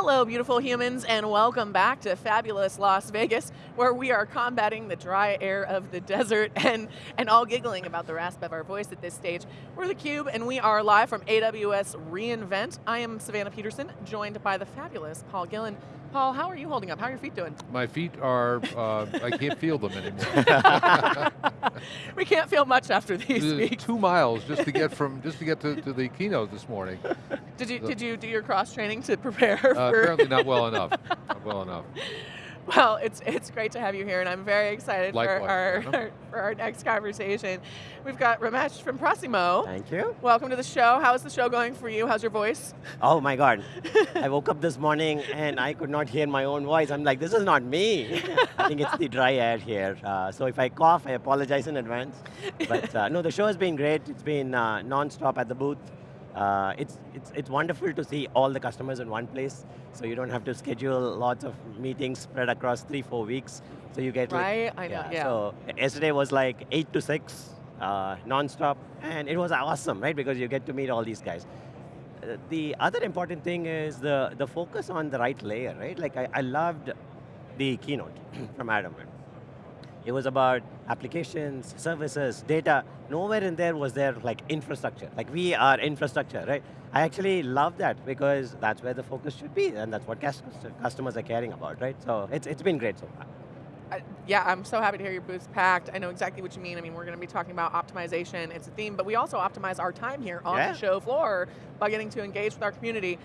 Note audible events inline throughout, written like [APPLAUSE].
Hello, beautiful humans, and welcome back to fabulous Las Vegas, where we are combating the dry air of the desert [LAUGHS] and, and all giggling about the rasp of our voice at this stage. We're theCUBE, and we are live from AWS reInvent. I am Savannah Peterson, joined by the fabulous Paul Gillen. Paul, how are you holding up? How are your feet doing? My feet are, uh, I can't feel them anymore. [LAUGHS] we can't feel much after these weeks. Two miles just to get from, just to get to, to the keynote this morning. Did you, did you do your cross training to prepare uh, Apparently not well enough, not well enough. [LAUGHS] Well, it's it's great to have you here, and I'm very excited Likewise, for our, our, [LAUGHS] for our next conversation. We've got Ramesh from Prosimo. Thank you. Welcome to the show. How is the show going for you? How's your voice? Oh my God. [LAUGHS] I woke up this morning and I could not hear my own voice. I'm like, this is not me. I think it's the dry air here. Uh, so if I cough, I apologize in advance. But uh, no, the show has been great. It's been uh, non-stop at the booth. Uh, it's, it's, it's wonderful to see all the customers in one place, so you don't have to schedule lots of meetings spread across three, four weeks. So you get right, like, I know, yeah. So yesterday was like eight to six, uh, non-stop, and it was awesome, right? Because you get to meet all these guys. Uh, the other important thing is the, the focus on the right layer, right? Like I, I loved the keynote [CLEARS THROAT] from Adam. It was about applications, services, data. Nowhere in there was there like infrastructure. Like we are infrastructure, right? I actually love that because that's where the focus should be and that's what customers are caring about, right? So it's, it's been great so far. Uh, yeah, I'm so happy to hear your booth's packed. I know exactly what you mean. I mean, we're going to be talking about optimization. It's a theme, but we also optimize our time here on yeah. the show floor by getting to engage with our community.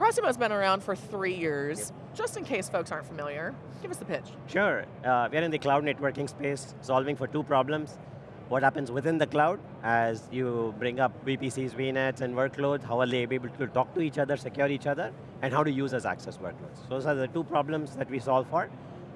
Prosimo's been around for three years. Yep. Just in case folks aren't familiar, give us the pitch. Sure, uh, we're in the cloud networking space, solving for two problems. What happens within the cloud as you bring up VPCs, VNets, and workloads, how are they able to talk to each other, secure each other, and how to use as access workloads. Those are the two problems that we solve for.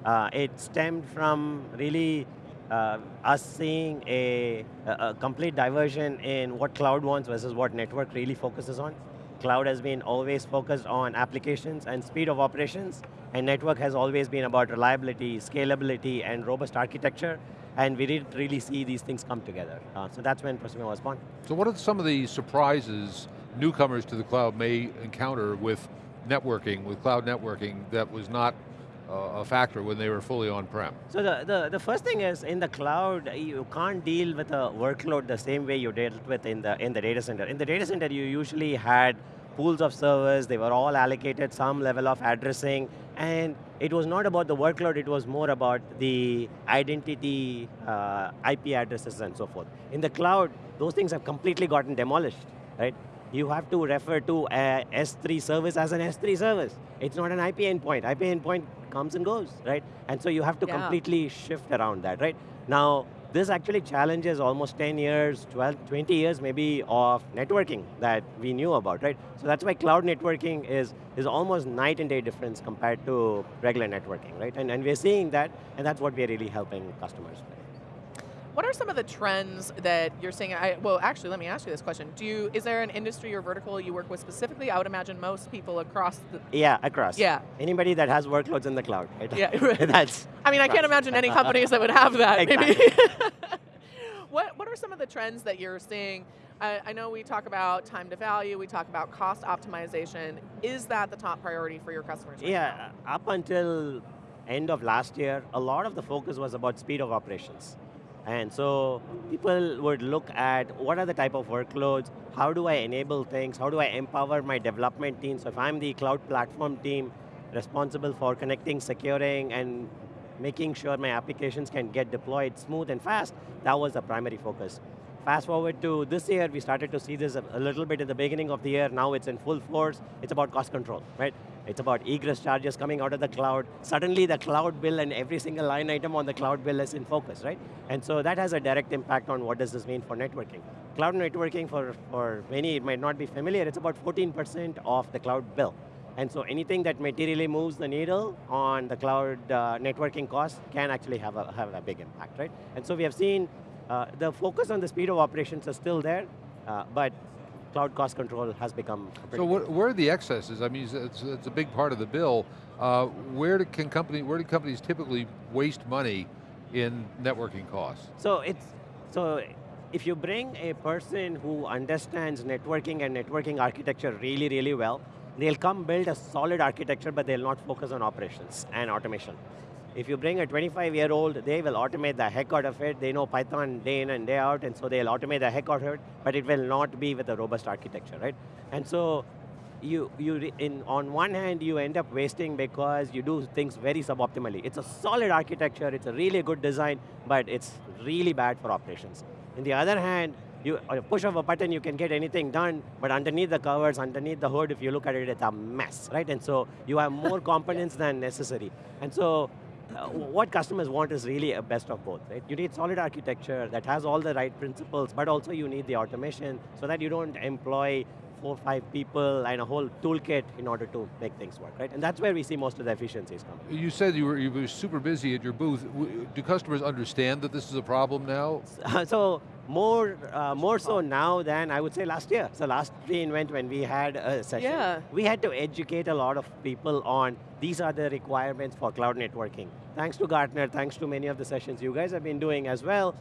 Uh, it stemmed from really uh, us seeing a, a, complete diversion in what cloud wants versus what network really focuses on cloud has been always focused on applications and speed of operations, and network has always been about reliability, scalability, and robust architecture, and we didn't really see these things come together. Uh, so that's when Prosimo was born. So what are some of the surprises newcomers to the cloud may encounter with networking, with cloud networking, that was not a factor when they were fully on-prem? So the, the, the first thing is, in the cloud, you can't deal with a workload the same way you dealt with in the, in the data center. In the data center, you usually had pools of servers, they were all allocated some level of addressing, and it was not about the workload, it was more about the identity, uh, IP addresses and so forth. In the cloud, those things have completely gotten demolished, right? You have to refer to a S3 service as an S3 service. It's not an IP endpoint. IP endpoint comes and goes, right? And so you have to yeah. completely shift around that, right? Now, this actually challenges almost 10 years, 12, 20 years maybe of networking that we knew about, right? So that's why cloud networking is, is almost night and day difference compared to regular networking, right? And, and we're seeing that, and that's what we're really helping customers with. What are some of the trends that you're seeing? I, well, actually, let me ask you this question. Do you, is there an industry or vertical you work with specifically? I would imagine most people across the... Yeah, across. Yeah. Anybody that has workloads in the cloud. Right? Yeah, [LAUGHS] That's I mean, I can't imagine any companies that would have that, exactly. maybe. [LAUGHS] what, what are some of the trends that you're seeing? I, I know we talk about time to value, we talk about cost optimization. Is that the top priority for your customers right Yeah, now? up until end of last year, a lot of the focus was about speed of operations. And so people would look at what are the type of workloads, how do I enable things, how do I empower my development team. So if I'm the cloud platform team responsible for connecting, securing, and making sure my applications can get deployed smooth and fast, that was the primary focus. Fast forward to this year, we started to see this a little bit in the beginning of the year, now it's in full force, it's about cost control, right? It's about egress charges coming out of the cloud. Suddenly the cloud bill and every single line item on the cloud bill is in focus, right? And so that has a direct impact on what does this mean for networking. Cloud networking, for, for many, it might not be familiar, it's about 14% of the cloud bill. And so anything that materially moves the needle on the cloud uh, networking cost can actually have a, have a big impact, right? And so we have seen uh, the focus on the speed of operations is still there, uh, but cloud cost control has become So what, where are the excesses? I mean, it's, it's a big part of the bill. Uh, where do, can company, where do companies typically waste money in networking costs? So it's, so if you bring a person who understands networking and networking architecture really, really well, they'll come build a solid architecture, but they'll not focus on operations and automation. If you bring a 25-year-old, they will automate the heck out of it. They know Python day in and day out, and so they'll automate the heck out of it, but it will not be with a robust architecture, right? And so, you, you in, on one hand, you end up wasting because you do things very suboptimally. It's a solid architecture, it's a really good design, but it's really bad for operations. In the other hand, you push of a button, you can get anything done, but underneath the covers, underneath the hood, if you look at it, it's a mess, right? And so you have more [LAUGHS] components than necessary. And so uh, what customers want is really a best of both, right? You need solid architecture that has all the right principles, but also you need the automation so that you don't employ four, or five people and a whole toolkit in order to make things work, right? And that's where we see most of the efficiencies come. You said you were, you were super busy at your booth. Do customers understand that this is a problem now? [LAUGHS] so, more, uh, more so now than I would say last year. So last reInvent when we had a session, yeah. we had to educate a lot of people on these are the requirements for cloud networking. Thanks to Gartner, thanks to many of the sessions you guys have been doing as well,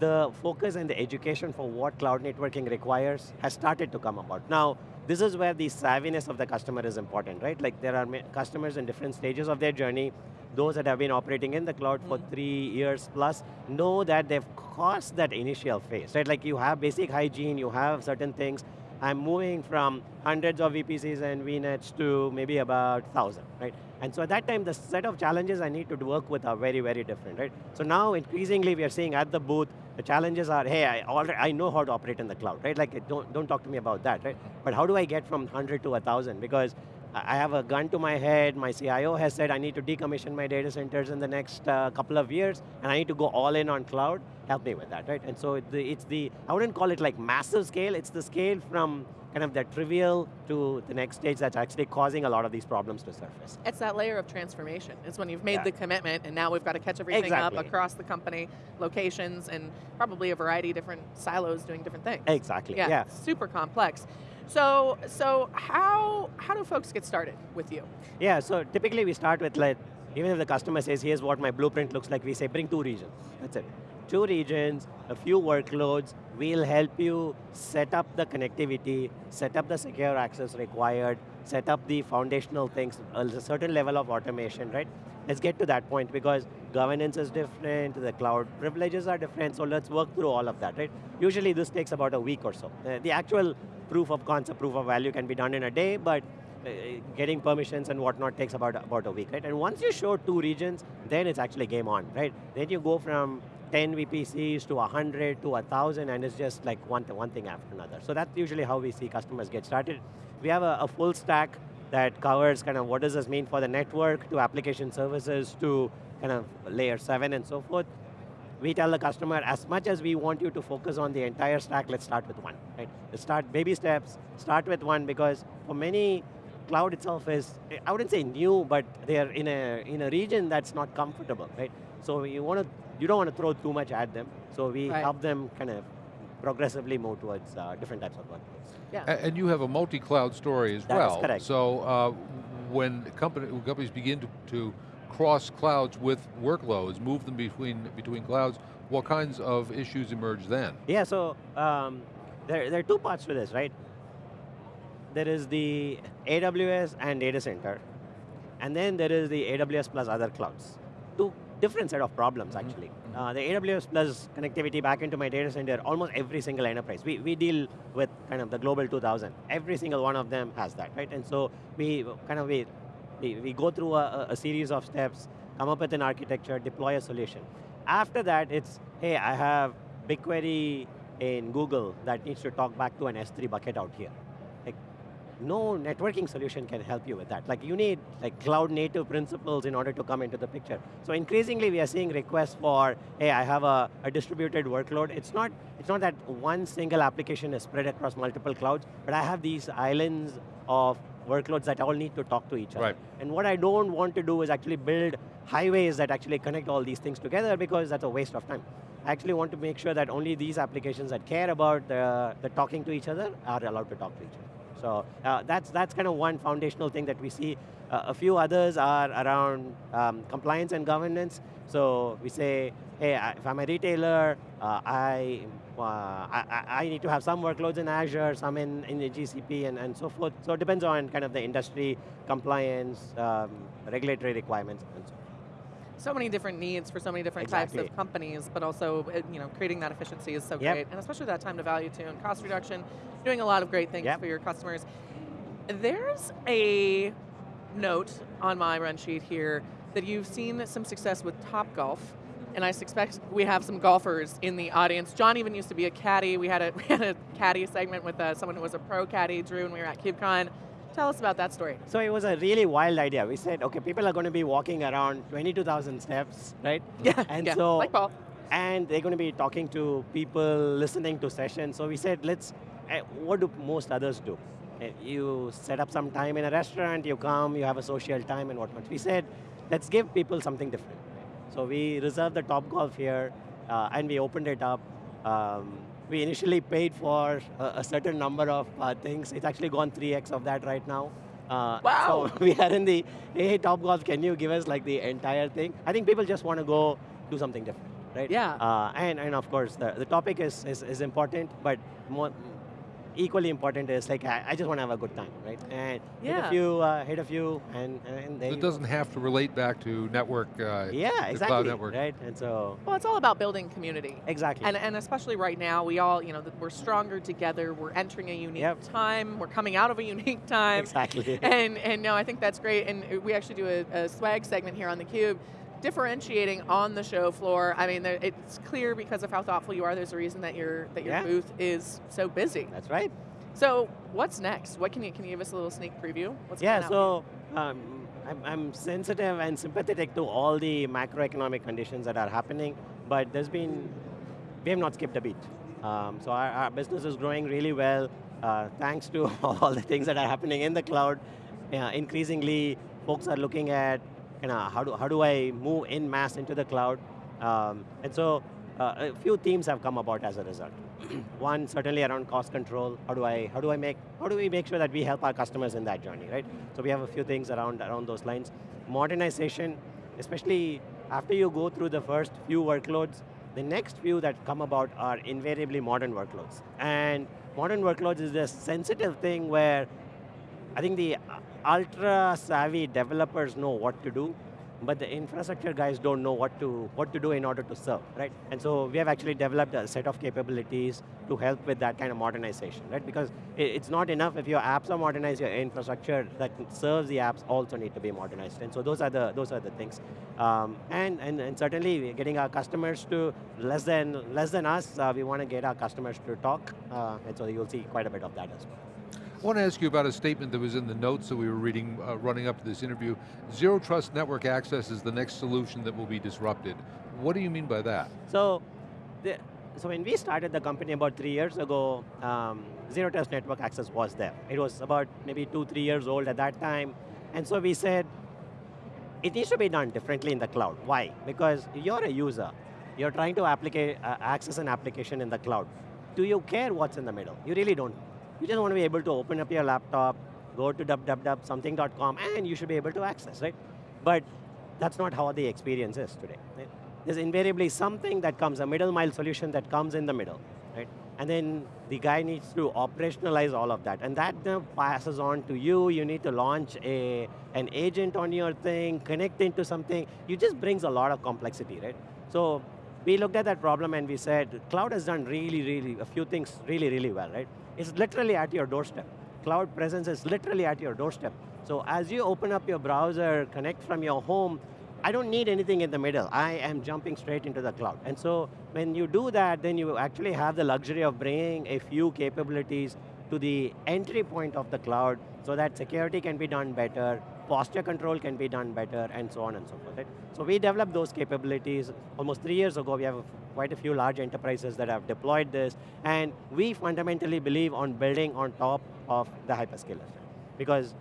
the focus and the education for what cloud networking requires has started to come about. Now, this is where the savviness of the customer is important, right? Like there are customers in different stages of their journey. Those that have been operating in the cloud mm for mm-hmm. three years plus know that they've crossed that initial phase, right? Like you have basic hygiene, you have certain things. I'm moving from hundreds of VPCs and VNets to maybe about 1,000, right? And so at that time, the set of challenges I need to work with are very, very different, right? So now, increasingly, we are seeing at the booth, the challenges are, hey, I, already, I know how to operate in the cloud, right? Like, don't, don't talk to me about that, right? But how do I get from 100 to 1,000? Because I have a gun to my head, my CIO has said I need to decommission my data centers in the next uh, couple of years, and I need to go all in on cloud, help me with that, right? And so it's the, it's the, I wouldn't call it like massive scale, it's the scale from kind of that trivial to the next stage that's actually causing a lot of these problems to surface. It's that layer of transformation. It's when you've made yeah. the commitment and now we've got to catch everything exactly. up across the company, locations, and probably a variety of different silos doing different things. Exactly, yeah. yeah. Super complex. So, so how, how do folks get started with you? Yeah, so typically we start with like, even if the customer says, here's what my blueprint looks like, we say, bring two regions, that's it two regions, a few workloads, we'll help you set up the connectivity, set up the secure access required, set up the foundational things, a certain level of automation, right? Let's get to that point because governance is different, the cloud privileges are different, so let's work through all of that, right? Usually this takes about a week or so. Uh, the actual proof of concept, proof of value can be done in a day, but uh, getting permissions and whatnot takes about, about a week, right? And once you show two regions, then it's actually game on, right? Then you go from 10 VPCs to 100 to 1,000 and it's just like one, one thing after another. So that's usually how we see customers get started. We have a, a full stack that covers kind of what does this mean for the network to application services to kind of layer seven and so forth. We tell the customer, as much as we want you to focus on the entire stack, let's start with one, right? Let's start baby steps, start with one because for many, cloud itself is, I wouldn't say new, but they're in a, in a region that's not comfortable, right? So you want to you don't want to throw too much at them. So we right. help them kind of progressively move towards uh, different types of workloads. Yeah. And you have a multi-cloud story as that well. Is correct. So uh, when, company, when companies begin to, to cross clouds with workloads, move them between, between clouds, what kinds of issues emerge then? Yeah, so um, there, there are two parts to this, right? There is the AWS and data center, and then there is the AWS plus other clouds. Two different set of problems mm-hmm. actually. Uh, the AWS plus connectivity back into my data center, almost every single enterprise. We, we deal with kind of the global 2000. Every single one of them has that, right? And so we kind of, we, we, we go through a, a series of steps, come up with an architecture, deploy a solution. After that, it's, hey, I have BigQuery in Google that needs to talk back to an S3 bucket out here no networking solution can help you with that. Like you need like cloud native principles in order to come into the picture. So increasingly we are seeing requests for, hey, I have a, a distributed workload. It's not, it's not that one single application is spread across multiple clouds, but I have these islands of workloads that all need to talk to each other. Right. And what I don't want to do is actually build highways that actually connect all these things together because that's a waste of time. I actually want to make sure that only these applications that care about the, the talking to each other are allowed to talk to each other. So uh, that's, that's kind of one foundational thing that we see. Uh, a few others are around um, compliance and governance. So we say, hey, if I'm a retailer, uh, I, uh, I, I need to have some workloads in Azure, some in, in the GCP and, and so forth. So it depends on kind of the industry, compliance, um, regulatory requirements, and so so many different needs for so many different exactly. types of companies, but also you know creating that efficiency is so yep. great, and especially that time to value too, and cost reduction, doing a lot of great things yep. for your customers. There's a note on my run sheet here that you've seen some success with Top Golf, and I suspect we have some golfers in the audience. John even used to be a caddy. We had a, [LAUGHS] we had a caddy segment with uh, someone who was a pro caddy, Drew, when we were at KubeCon. Tell us about that story. So it was a really wild idea. We said, okay, people are going to be walking around 22,000 steps, right? [LAUGHS] Yeah, and yeah, so, like Paul. And they're going to be talking to people, listening to sessions. So we said, let's, uh, what do most others do? Uh, you set up some time in a restaurant, you come, you have a social time and whatnot. We said, let's give people something different. So we reserved the Top Golf here, uh, and we opened it up. Um, we initially paid for a, a certain number of uh, things. It's actually gone 3x of that right now. Uh, wow. So [LAUGHS] we are in the, hey, Top Golf, can you give us like the entire thing? I think people just want to go do something different, right? Yeah. Uh, and, and of course, the, the topic is, is, is important, but more, equally important is like I, I just want to have a good time, right? And yeah. hit a few, uh, hit a few, and and It doesn't have to relate back to network. Uh, yeah, exactly. Cloud network. Right, and so. Well, it's all about building community. Exactly. And and especially right now, we all you know we're stronger together. We're entering a unique yep. time. We're coming out of a unique time. Exactly. [LAUGHS] and and no, I think that's great. And we actually do a, a swag segment here on the Cube differentiating on the show floor. I mean, it's clear because of how thoughtful you are. There's a reason that your that your yeah. booth is so busy. That's right. So what's next? What can you can you give us a little sneak preview? What's yeah. So um, I'm, I'm sensitive and sympathetic to all the macroeconomic conditions that are happening, but there's been we have not skipped a beat. Um, so our, our, business is growing really well, uh, thanks to [LAUGHS] all the things that are happening in the cloud. Uh, increasingly, folks are looking at you know, how do how do I move in mass into the cloud, um, and so uh, a few themes have come about as a result. [CLEARS THROAT] One certainly around cost control. How do I how do I make how do we make sure that we help our customers in that journey, right? So we have a few things around around those lines. Modernization, especially after you go through the first few workloads, the next few that come about are invariably modern workloads. And modern workloads is a sensitive thing where I think the ultra savvy developers know what to do, but the infrastructure guys don't know what to what to do in order to serve, right? And so we have actually developed a set of capabilities to help with that kind of modernization, right? Because it's not enough if your apps are modernized, your infrastructure that serves the apps also need to be modernized. And so those are the those are the things. Um, and, and and certainly getting our customers to less than less than us, uh, we want to get our customers to talk, uh, and so you'll see quite a bit of that as well. I want to ask you about a statement that was in the notes that we were reading uh, running up to this interview. Zero Trust Network Access is the next solution that will be disrupted. What do you mean by that? So, the, so when we started the company about three years ago, um, Zero Trust Network Access was there. It was about maybe two, three years old at that time. And so we said, it needs to be done differently in the cloud. Why? Because you're a user. You're trying to uh, access an application in the cloud. Do you care what's in the middle? You really don't. You just want to be able to open up your laptop, go to www.something.com, and you should be able to access, right? But that's not how the experience is today. Right? There's invariably something that comes, a middle mile solution that comes in the middle, right? And then the guy needs to operationalize all of that. And that passes on to you. You need to launch a, an agent on your thing, connect into something. It just brings a lot of complexity, right? So we looked at that problem and we said, cloud has done really, really, a few things really, really well, right? It's literally at your doorstep. Cloud presence is literally at your doorstep. So as you open up your browser, connect from your home, I don't need anything in the middle. I am jumping straight into the cloud. And so when you do that, then you actually have the luxury of bringing a few capabilities to the entry point of the cloud so that security can be done better, posture control can be done better, and so on and so forth. Right? So we developed those capabilities almost three years ago. We have quite a few large enterprises that have deployed this, and we fundamentally believe on building on top of the hyperscalers. Because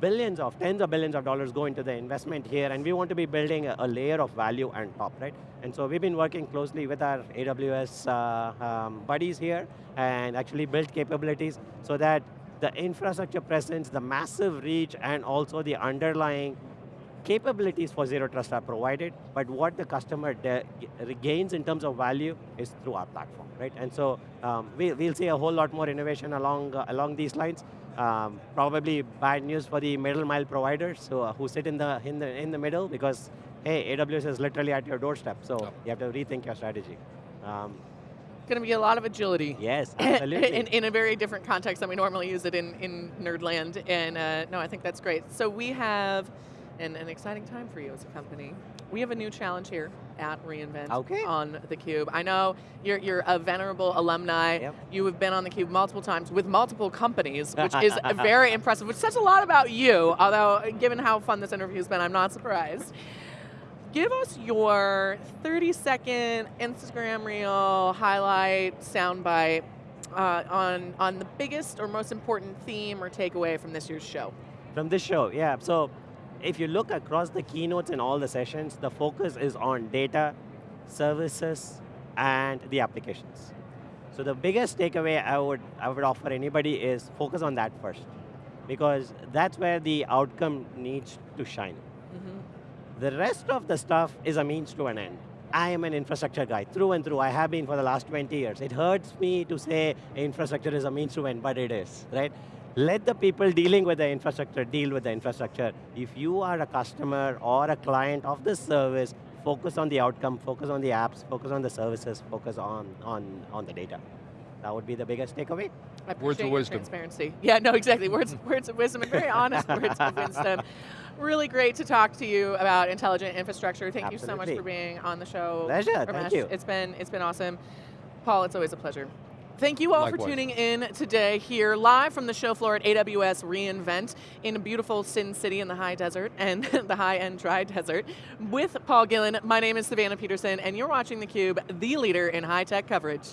billions of, tens of billions of dollars go into the investment here, and we want to be building a, a layer of value on top, right? And so we've been working closely with our AWS uh, um, buddies here, and actually built capabilities so that the infrastructure presence, the massive reach, and also the underlying capabilities for Zero Trust are provided, but what the customer gains in terms of value is through our platform, right? And so um, we, will see a whole lot more innovation along, uh, along these lines. Um, probably bad news for the middle mile providers so, uh, who sit in the, in, the, in the middle because, hey, AWS is literally at your doorstep, so yep. you have to rethink your strategy. Um, going to be a lot of agility. Yes, [COUGHS] absolutely. in, in, a very different context than we normally use it in, in Nerdland. And uh, no, I think that's great. So we have an, an exciting time for you as a company. We have a new challenge here at reInvent okay. on theCUBE. I know you're, you're a venerable alumni. Yep. You have been on theCUBE multiple times with multiple companies, which is [LAUGHS] very impressive, which says a lot about you, although given how fun this interview has been, I'm not surprised give us your 30 second Instagram reel highlight soundbite uh, on, on the biggest or most important theme or takeaway from this year's show. From this show, yeah. So if you look across the keynotes and all the sessions, the focus is on data, services, and the applications. So the biggest takeaway I would, I would offer anybody is focus on that first. Because that's where the outcome needs to shine. The rest of the stuff is a means to an end. I am an infrastructure guy, through and through. I have been for the last 20 years. It hurts me to say infrastructure is a means to an end, but it is, right? Let the people dealing with the infrastructure deal with the infrastructure. If you are a customer or a client of this service, focus on the outcome, focus on the apps, focus on the services, focus on, on, on the data. That would be the biggest takeaway. Words of wisdom. Transparency. Yeah, no, exactly. Words, words of wisdom and very honest [LAUGHS] words of wisdom. Really great to talk to you about intelligent infrastructure. Thank Absolutely. you so much for being on the show. Pleasure, Ramesh. thank you. It's been, it's been awesome. Paul, it's always a pleasure. Thank you all Likewise. for tuning in today here live from the show floor at AWS reInvent in a beautiful Sin City in the high desert and [LAUGHS] the high and dry desert with Paul Gillen. My name is Savannah Peterson and you're watching theCUBE, the leader in high tech coverage.